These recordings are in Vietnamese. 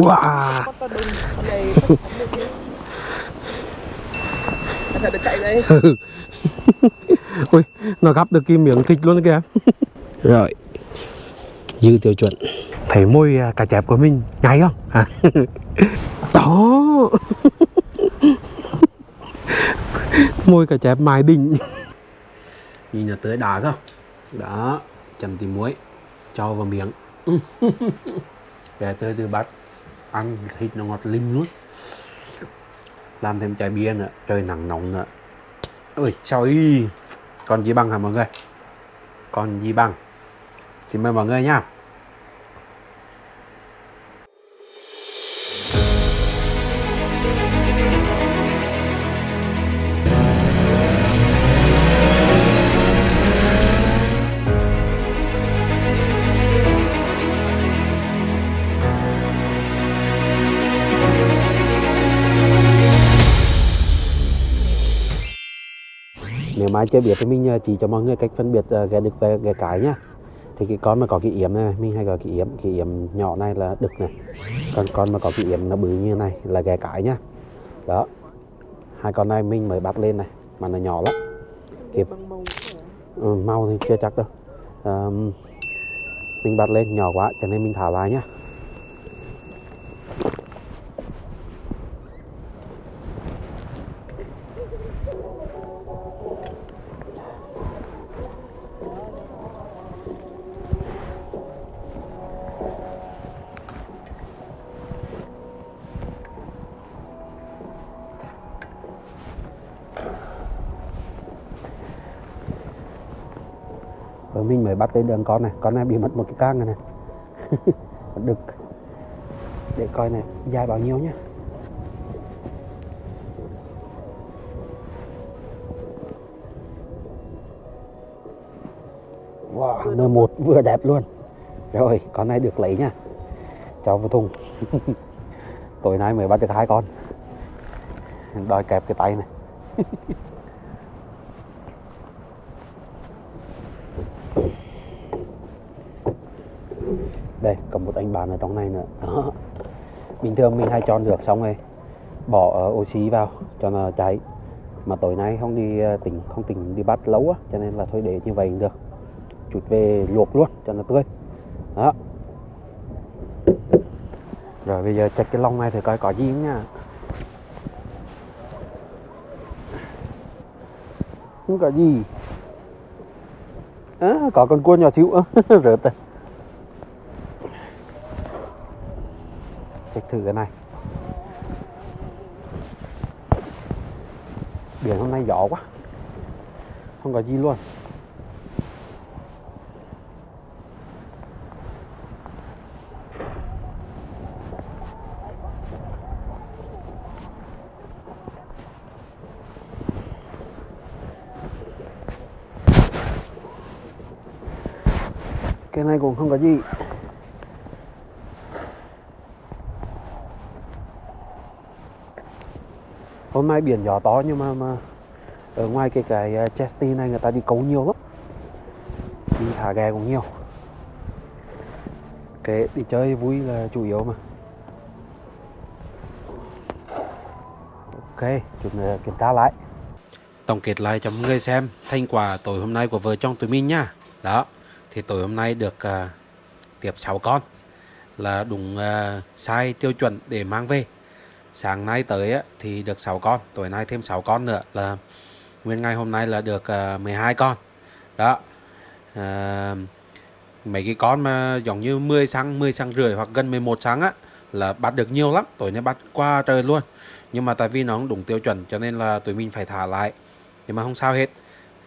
Wow. thật chạy đây nó gắp được cái miếng thịt luôn kìa Rồi Dư tiêu chuẩn Thấy môi à, cá chép của mình nhảy không? À. Đó Môi cá chép mài đỉnh Nhìn là tới đá không? Đó Chầm tí muối Cho vào miếng Bé tới từ bắt Ăn thịt nó ngọt lim luôn. Làm thêm chai bia nữa, Trời nắng nóng nữa. Ôi trời Còn gì bằng hả mọi người? Còn gì bằng Xin mời mọi người nha. Mà chưa biết thì mình ờ, chỉ cho mọi người cách phân biệt ghé đực và ghé cái nhá. Thì cái con mà có cái yếm này mình hay gọi cái yếm cái yếm nhỏ này là đực này. Còn con mà có cái yếm nó bự như này là ghé cái nhá. Đó. Hai con này mình mới bắt lên này mà nó nhỏ lắm. Kịp ừ, mau thì chưa chắc đâu. Ờm, mình bắt lên nhỏ quá cho nên mình thả lại nhá mình mới bắt lên đường con này. Con này bị mất một cái cang này này. Đực Để coi này dài bao nhiêu nhá. Wow, nơ một vừa đẹp luôn. Rồi, con này được lấy nha Cho vào thùng. Tối nay mới bắt được hai con. Đòi kẹp cái tay này đây còn một anh bạn ở trong này nữa. Đó. Bình thường mình hay chọn được xong rồi bỏ ờ, oxy vào cho nó cháy. Mà tối nay không đi ờ, tỉnh không tỉnh đi bắt lâu á cho nên là thôi để như vậy cũng được. Chút về luộc luôn cho nó tươi. Đó. Rồi bây giờ chặt cái lông này thì coi có gì không nha. Không có gì. À, có con cua nhỏ xíu. Rớt rồi check thử cái này. Biển hôm nay gió quá. Không có gì luôn. Cái này cũng không có gì. Hôm nay biển gió to nhưng mà mà ở ngoài cái cái à, chesty này người ta đi câu nhiều lắm. Đi thả ghe cũng nhiều. Cái đi chơi vui là chủ yếu mà. Ok chúng ta kiểm tra lại. Tổng kết lại cho mọi người xem thành quả tối hôm nay của vợ chồng tụi mình nha. Đó thì tối hôm nay được uh, tiếp 6 con là đúng uh, sai tiêu chuẩn để mang về sáng nay tới á, thì được 6 con tối nay thêm 6 con nữa là nguyên ngày hôm nay là được ờ, uh, 12 con. Đó à, mấy cái con mà giống như 10 sáng 10 sáng rưỡi hoặc gần 11 sáng á là bắt được nhiều lắm tối nay bắt qua trời luôn. Nhưng mà tại vì nó không đúng tiêu chuẩn cho nên là tụi mình phải thả lại. Nhưng mà không sao hết.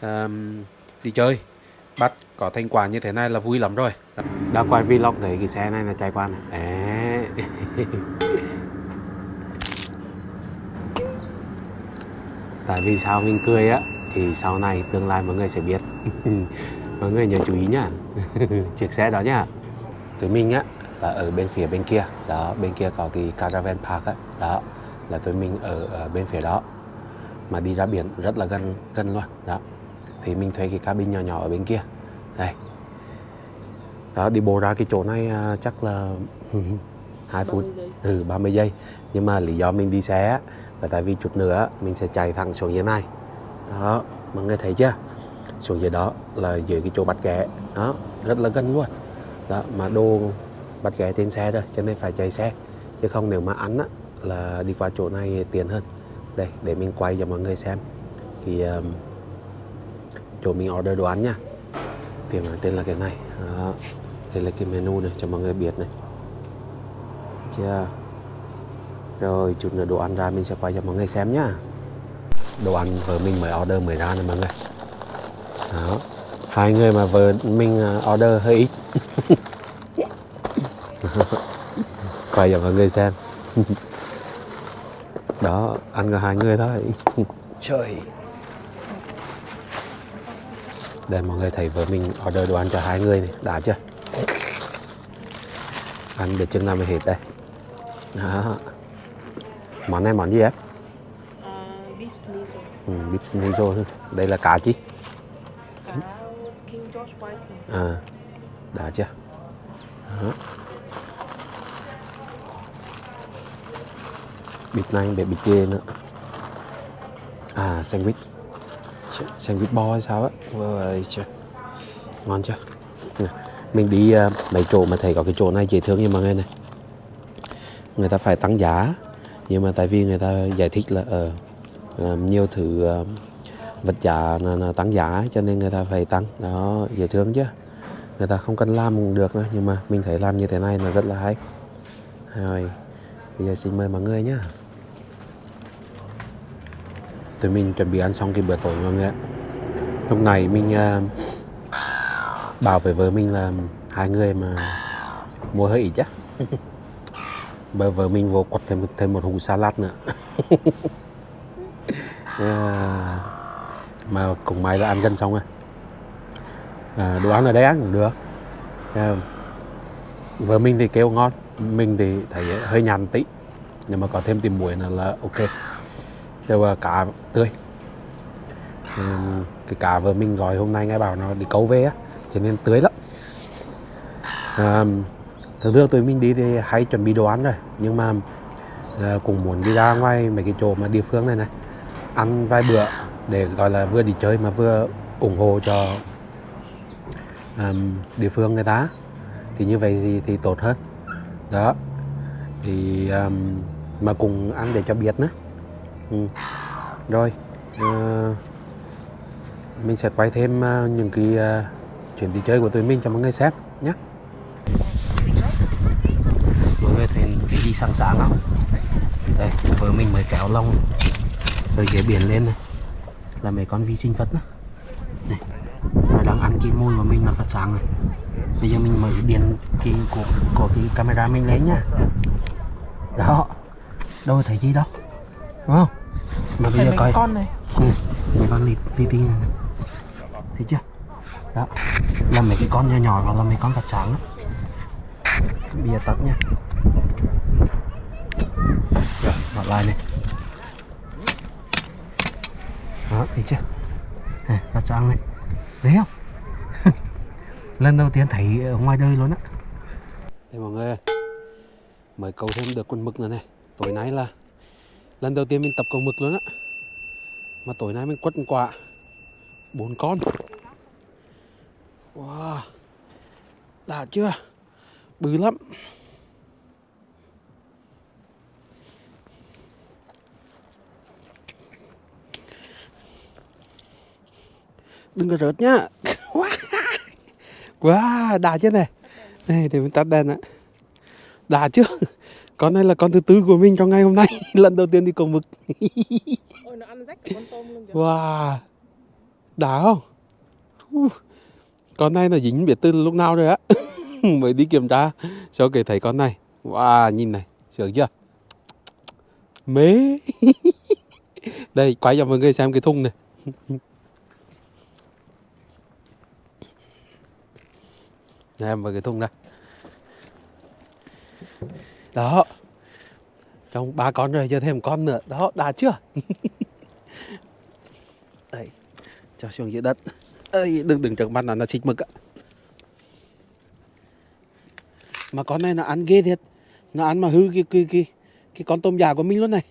À, đi chơi. Bắt có thành quả như thế này là vui lắm rồi. Đã quay vlog thấy cái xe này là chạy qua này. Đấy. tại vì sao mình cười á thì sau này tương lai mọi người sẽ biết. Mọi người nhớ chú ý nhá. Chiếc xe đó nhá. Tụi mình á là ở bên phía bên kia. Đó bên kia có cái caravan park á. Đó là tụi mình ở, ở bên phía đó. Mà đi ra biển rất là gần gần luôn. Đó thì mình thuê cái cabin nhỏ nhỏ ở bên kia. Đây. Đó đi bộ ra cái chỗ này à, chắc là 2 phút. 30 giây. ừ 30 giây. Nhưng mà lý do mình đi xe á, là tại vì chút nữa mình sẽ chạy thẳng xuống dưới này đó mọi người thấy chưa? Xuống dưới đó là dưới cái chỗ bắt ghé. Đó rất là gần luôn. Đó mà đồ bắt ghé trên xe rồi cho nên phải chạy xe. Chứ không nếu mà ăn á là đi qua chỗ này tiền hơn. Đây để mình quay cho mọi người xem. Thì um, chỗ mình order đồ ăn nha. Tiền là tên là cái này. Đó. đây là cái menu này cho mọi người biết này. Chưa? Rồi chút nữa đồ ăn ra mình sẽ quay cho mọi người xem nhá. Đồ ăn vợ mình mới order mới ra này mọi người. Đó. Hai người mà vợ mình à, order hơi ít. Quay cho mọi người xem. Đó ăn có hai người thôi. Trời. Đây mọi người thấy vợ mình order đồ ăn cho hai người này. Đã chưa? Ăn được chừng nào mới hết đây. Đó món này món gì em À, beef sneaker. ừ, beef schnitzel đây là cá chi? Cá King George Whiting. à đã chưa? Đó. bịt này để bịt dê nữa. À sandwich. Ch- sandwich bò hay sao á? Ôi trời. ngon chưa? Mình đi à, mấy chỗ mà thấy có cái chỗ này dễ thương như mọi người này. Người ta phải tăng giá nhưng mà tại vì người ta giải thích là ờ, ở nhiều thứ uh, vật giá là, là tăng giá cho nên người ta phải tăng. Đó dễ thương chứ. Người ta không cần làm cũng được nữa nhưng mà mình thấy làm như thế này là rất là hay. Rồi bây giờ xin mời mọi người nhé tụi mình chuẩn bị ăn xong cái bữa tối mọi người ạ. Lúc này mình uh, bảo với vợ mình là hai người mà mua hơi ít chứ. bởi vợ mình vô quật thêm thêm một hũ salad nữa. À, mà cùng may là ăn gần xong rồi. À, đồ ăn ở đây ăn cũng được. À, vợ mình thì kêu ngon mình thì thấy hơi nhàn tí. Nhưng mà có thêm tìm muối nữa là ok. Rồi à, cá tươi. Ừ, cái cá vợ mình gọi hôm nay nghe bảo nó đi câu về á cho nên tươi lắm. À, thường thường tụi mình đi thì hay chuẩn bị đồ ăn rồi nhưng mà uh, cũng muốn đi ra ngoài mấy cái chỗ mà địa phương này này ăn vài bữa để gọi là vừa đi chơi mà vừa ủng hộ cho um, địa phương người ta. Thì như vậy thì, thì tốt hơn. Đó. Thì um, mà cùng ăn để cho biết nữa. Ừ. rồi uh, mình sẽ quay thêm uh, những cái uh, chuyến đi chơi của tụi mình cho mọi người xem nhé người thấy cái gì sáng sáng không? Đây vợ mình mới kéo lông rồi ghế biển lên này. Là mấy con vi sinh vật đó. Này nó đang ăn cái môi của mình là phát sáng này. Bây giờ mình mở điện cái của, của cái camera mình lên nhá. Đó. Đâu thấy gì đâu. Đúng không? Mà bây giờ coi. con này. ừ, mấy con lít tí này thấy chưa? Đó. Là mấy cái con nhỏ nhỏ hoặc là mấy con phát sáng đó. bây giờ tắt nha rồi mở lại này. Đó thấy chưa này, trăng này. Thấy không? Lần đầu tiên thấy ở ngoài đời luôn á. Đây mọi người mới câu thêm được con mực nữa này. Tối nay là lần đầu tiên mình tập câu mực luôn á. Mà tối nay mình quất một quả bốn con. Wow. Đã chưa? Bự lắm. Đừng có rớt nhá. Wow đã chưa này. Này để mình tắt đèn ạ. Đã chưa con này là con thứ tư của mình trong ngày hôm nay lần đầu tiên đi cầu mực. Ôi nó ăn rách cả con tôm luôn kìa. wow. Đã không? Con này là dính biết từ lúc nào rồi á? Mới đi kiểm tra sau kể thấy con này. Wow nhìn này sướng chưa? Mế đây quay cho mọi người xem cái thùng này em vào cái thùng này đó. Trong ba con rồi, giờ thêm một con nữa. Đó, đã chưa? Đây, cho xuống dưới đất. Ơi đừng đừng trước mặt là nó xịt mực ạ. Mà con này nó ăn ghê thiệt. Nó ăn mà hư cái cái cái cái con tôm già của mình luôn này.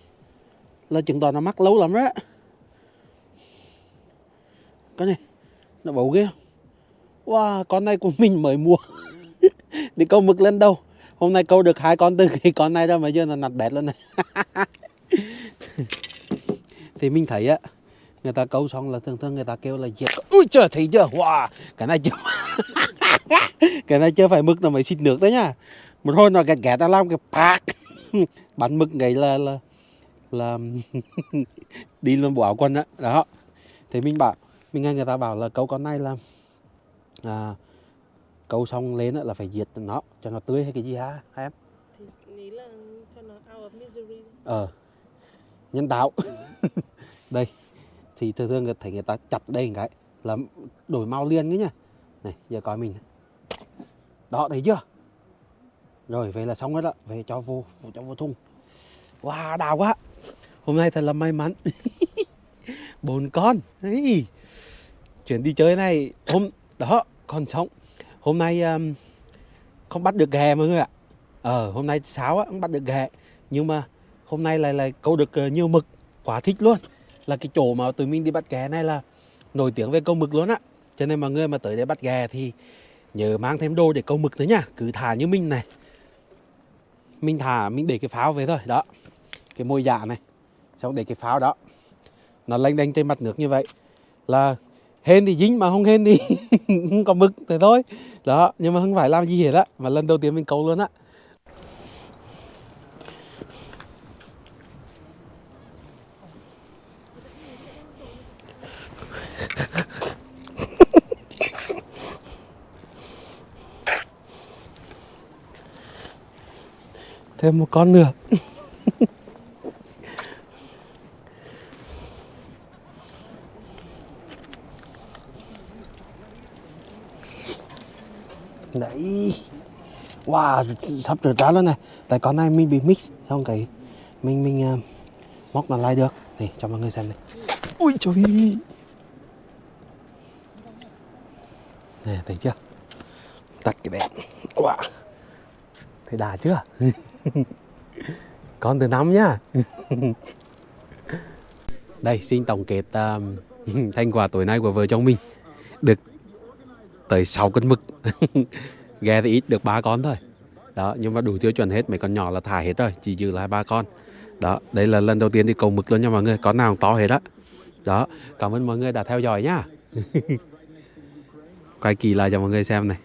Là chứng tỏ nó mắc lâu lắm đó con này, nó bầu ghê không? Wow, con này của mình mới mua. Đi câu mực lên đâu? Hôm nay câu được hai con từ cái con này ra mà giờ là nặt bẹt luôn này. Thì mình thấy á, người ta câu xong là thường thường người ta kêu là diệt ui, trời, thấy chưa? Wow, cái này chưa cái này chưa phải mực là mới xịt nước đấy nhá một hồi nó gạt gạt ta làm cái pack bắn mực ngày là là là đi luôn bộ áo quần á. Đó. đó. Thì mình bảo mình nghe người ta bảo là câu con này là à, câu xong lên là phải diệt nó cho nó tươi hay cái gì hả em? Thì nghĩ là cho nó out of misery ờ nhân tạo. Đây thì thường thường thấy người ta chặt đây một cái là đổi màu liền đấy nhá. Này giờ coi mình. Đó thấy chưa? Rồi vậy là xong hết đó. Về cho vô cho vô thùng. Wow đào quá. Hôm nay thật là may mắn. Bốn con. Đấy. chuyển đi chơi này. Hôm đó còn sống. Hôm nay um, không bắt được ghẹ mọi người ạ. Ờ hôm nay sáo á không bắt được ghẹ nhưng mà hôm nay lại là câu được uh, nhiều mực. Quá thích luôn. Là cái chỗ mà tụi mình đi bắt ghẹ này là nổi tiếng về câu mực luôn á. Cho nên mọi người mà tới đây bắt ghẹ thì nhớ mang thêm đồ để câu mực nữa nhá cứ thả như mình này. Mình thả mình để cái pháo về thôi. Đó. Cái môi dạ này. Xong để cái pháo đó. Nó lanh đanh trên mặt nước như vậy. Là hên thì dính mà không hên thì không có mực thế thôi. Đó, nhưng mà không phải làm gì hết á, mà lần đầu tiên mình câu luôn á. Thêm một con nữa đấy wow sắp rửa ra luôn này. Tại con này mình bị mix xong cái mình mình uh, móc nó lại được. Này cho mọi người xem này. Ui trời này thấy chưa? Tắt cái đèn. Wow. Thấy đà chưa? Con từ năm nhá. Đây xin tổng kết um, thành quả tối nay của vợ chồng mình. Được tới 6 cân mực ghe thì ít được ba con thôi. Đó, nhưng mà đủ tiêu chuẩn hết, mấy con nhỏ là thả hết rồi, chỉ dư lại ba con. Đó, đây là lần đầu tiên đi cầu mực luôn nha mọi người, con nào cũng to hết đó đó, cảm ơn mọi người đã theo dõi nhá quay kỳ lại cho mọi người xem này.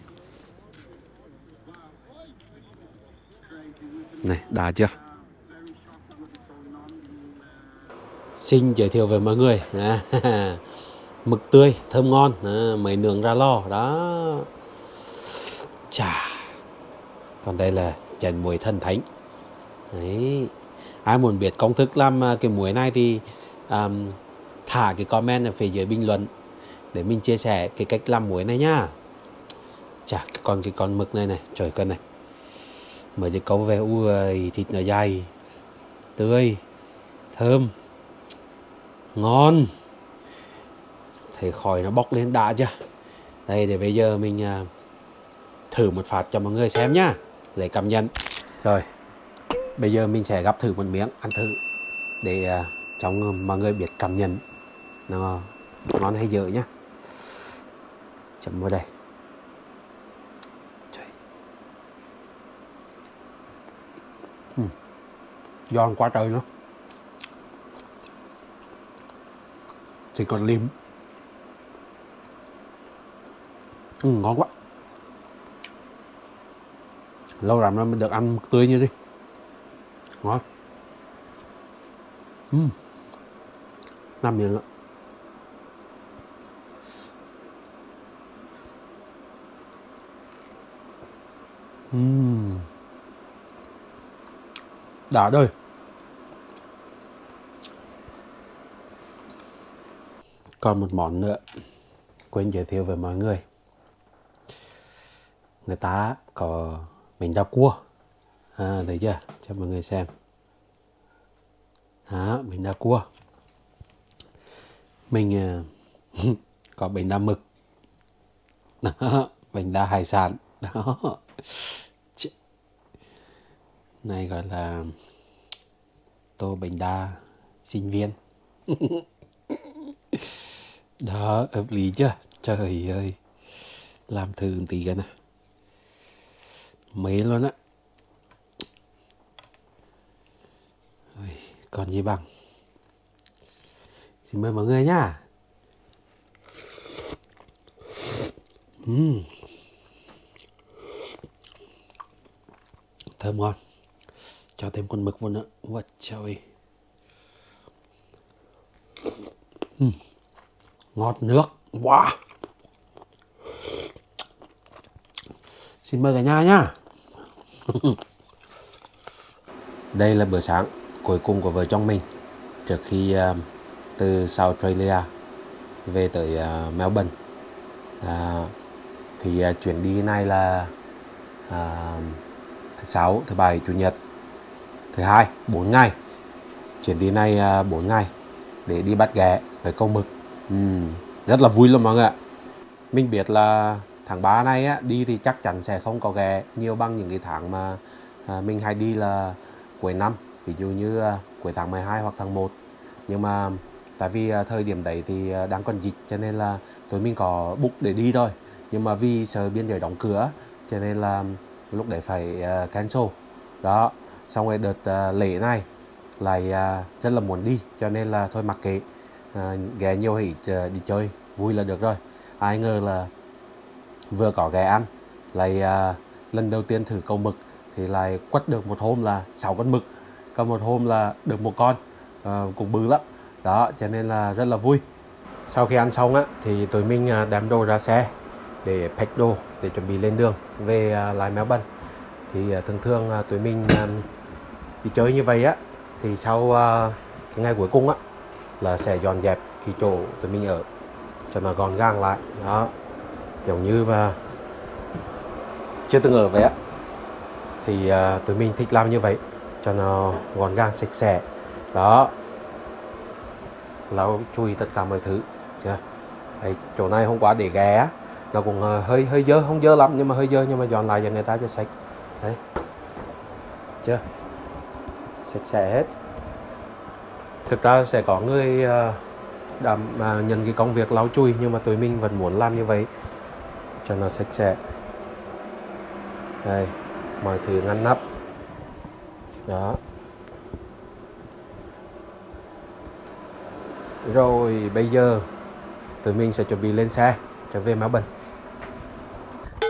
Này, đã chưa? Xin giới thiệu với mọi người. Mực tươi, thơm ngon à, mấy nướng ra lò, đó chà. Còn đây là trần muối thần thánh. Đấy. Ai muốn biết công thức làm à, cái muối này thì um, thả cái comment ở phía dưới bình luận để mình chia sẻ cái cách làm muối này nhá chà còn cái con mực này này trời cân này. Mới được câu về ui thịt nó dày tươi thơm ngon. Thấy khói nó bốc lên đã chưa? Đây để bây giờ mình uh, thử một phát cho mọi người xem nhá. Lấy cảm nhận. Rồi bây giờ mình sẽ gắp thử một miếng ăn thử để uh, cho mọi người biết cảm nhận nó ngon hay dở nhá. Chấm vào đây. Trời. Ừ. giòn quá trời nữa chỉ còn lim. Ừ, ngon quá lâu lắm rồi mình được ăn tươi như thế, ngon. Ừ. Uhm. năm miệng ạ uhm. Ừ. đã đời còn một món nữa. Quên giới thiệu với mọi người. Người ta có mình đau cua. À, thấy chưa? Cho mọi người xem. Đó mình đau cua. Mình uh, có bình đa mực. Đó, bình đa hải sản. Đó. Này gọi là tô bánh đa sinh viên. Đó hợp lý chưa? Trời ơi. Làm thường tí cái này mấy luôn á. Còn gì bằng? Xin mời mọi người nhá. Uhm. thơm ngon. Cho thêm con mực vào nữa. Ôi trời uhm. ngọt nước. Wow. Xin mời cả nhà nhá. Đây là bữa sáng cuối cùng của vợ chồng mình. Trước khi uh, từ South Australia về tới uh, Melbourne. À, thì uh, chuyến đi này là uh, thứ sáu thứ bảy chủ nhật thứ hai 4 ngày. Chuyến đi này uh, 4 ngày để đi bắt ghẹ với câu mực. Uhm, rất là vui luôn mọi người ạ. Mình biết là tháng 3 này á, đi thì chắc chắn sẽ không có ghé nhiều bằng những cái tháng mà à, mình hay đi là cuối năm ví dụ như à, cuối tháng 12 hoặc tháng 1 nhưng mà tại vì à, thời điểm đấy thì à, đang còn dịch cho nên là tụi mình có book để đi thôi. Nhưng mà vì sợ biên giới đóng cửa cho nên là lúc đấy phải à, cancel. Đó xong rồi đợt à, lễ này lại à, rất là muốn đi cho nên là thôi mặc kệ. À, ghé nhiều hỉ à, đi chơi vui là được rồi. Ai ngờ là vừa có ghé ăn lại à, lần đầu tiên thử câu mực thì lại quất được một hôm là 6 con mực còn một hôm là được một con à, cũng bự lắm. Đó cho nên là rất là vui. Sau khi ăn xong á thì tụi mình à, đem đồ ra xe để pack đồ để chuẩn bị lên đường về uh, lại Melbourne thì à, thường thường tụi mình đi chơi như vậy á thì sau cái ngày cuối cùng á là sẽ dọn dẹp cái chỗ tụi mình ở cho nó gọn gàng lại. Đó giống như mà chưa từng ở vậy á. Thì uh, tụi mình thích làm như vậy cho nó gọn gàng sạch sẽ. Đó. Lau chui tất cả mọi thứ. Chưa? Đấy, chỗ này hôm qua để ghé nó cũng uh, hơi hơi dơ không dơ lắm nhưng mà hơi dơ nhưng mà dọn lại cho người ta cho sạch. Đấy. Chưa? Sạch sẽ hết. Thực ra sẽ có người uh, đảm uh, nhận cái công việc lau chùi nhưng mà tụi mình vẫn muốn làm như vậy cho nó sạch sẽ. Đây mọi thứ ngăn nắp. Đó. Rồi bây giờ tụi mình sẽ chuẩn bị lên xe trở về Melbourne.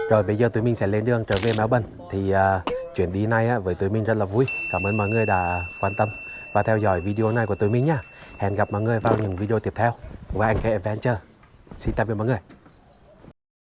Rồi bây giờ tụi mình sẽ lên đường trở về Melbourne. Thì uh, chuyến đi này á, với tụi mình rất là vui. Cảm ơn mọi người đã quan tâm và theo dõi video này của tụi mình nhé hẹn gặp mọi người vào những video tiếp theo. Của anh Adventure. Xin tạm biệt mọi người.